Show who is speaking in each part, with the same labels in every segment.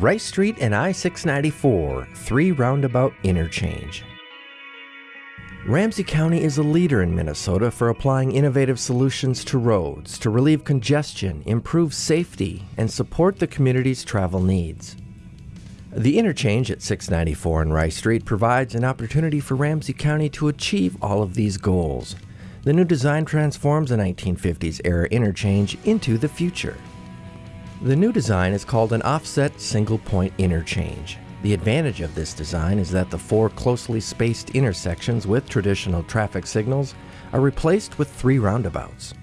Speaker 1: Rice Street and I-694, three roundabout interchange. Ramsey County is a leader in Minnesota for applying innovative solutions to roads to relieve congestion, improve safety, and support the community's travel needs. The interchange at 694 and Rice Street provides an opportunity for Ramsey County to achieve all of these goals. The new design transforms a 1950s era interchange into the future. The new design is called an offset single point interchange. The advantage of this design is that the four closely spaced intersections with traditional traffic signals are replaced with three roundabouts.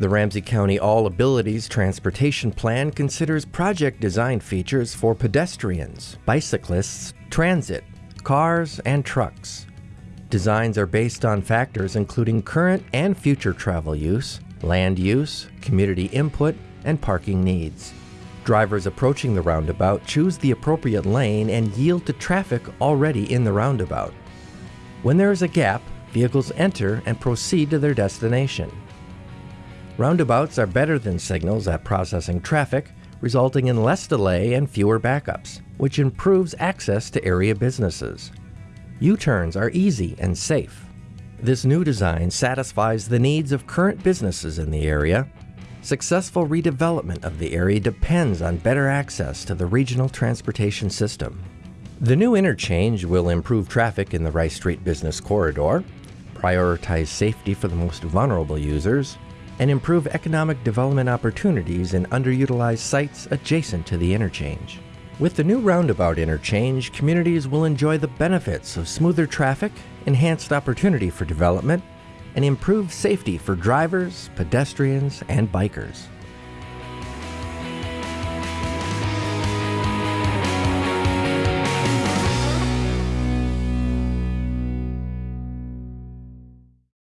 Speaker 1: The Ramsey County All Abilities Transportation Plan considers project design features for pedestrians, bicyclists, transit, cars, and trucks. Designs are based on factors including current and future travel use, land use, community input, and parking needs. Drivers approaching the roundabout choose the appropriate lane and yield to traffic already in the roundabout. When there is a gap, vehicles enter and proceed to their destination. Roundabouts are better than signals at processing traffic, resulting in less delay and fewer backups, which improves access to area businesses. U-turns are easy and safe. This new design satisfies the needs of current businesses in the area Successful redevelopment of the area depends on better access to the regional transportation system. The new interchange will improve traffic in the Rice Street Business Corridor, prioritize safety for the most vulnerable users, and improve economic development opportunities in underutilized sites adjacent to the interchange. With the new roundabout interchange, communities will enjoy the benefits of smoother traffic, enhanced opportunity for development, and improve safety for drivers, pedestrians, and bikers.